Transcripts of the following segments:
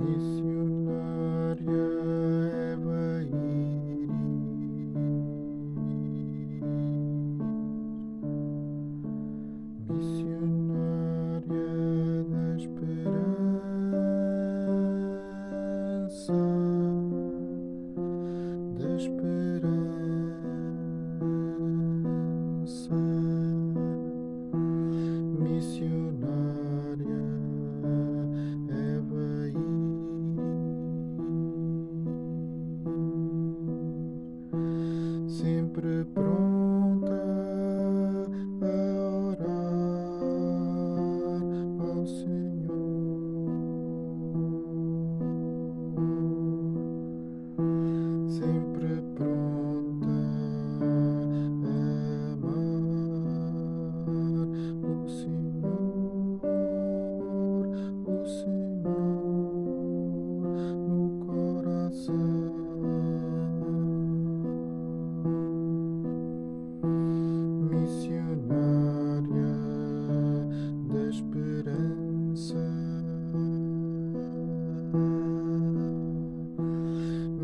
Me sempre pronto.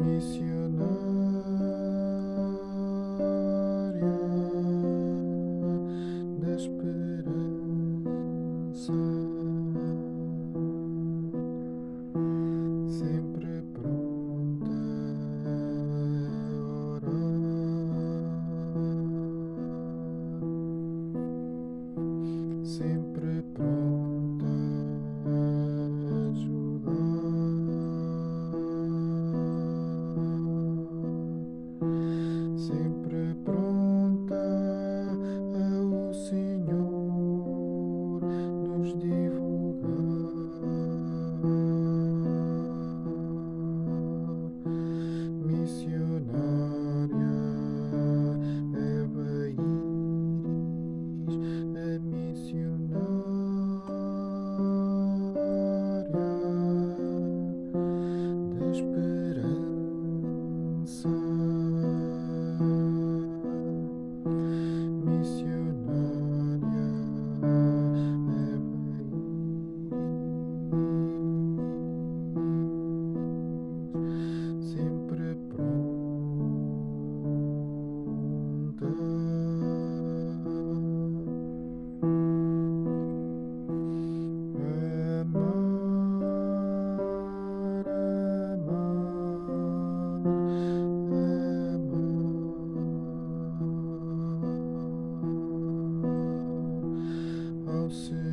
mission. soon.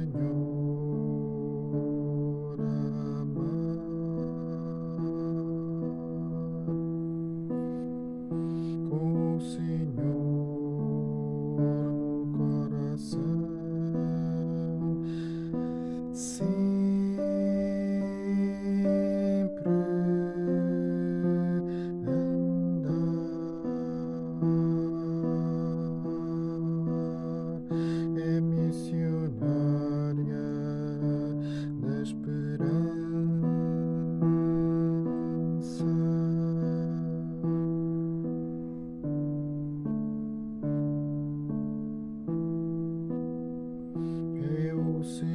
sé.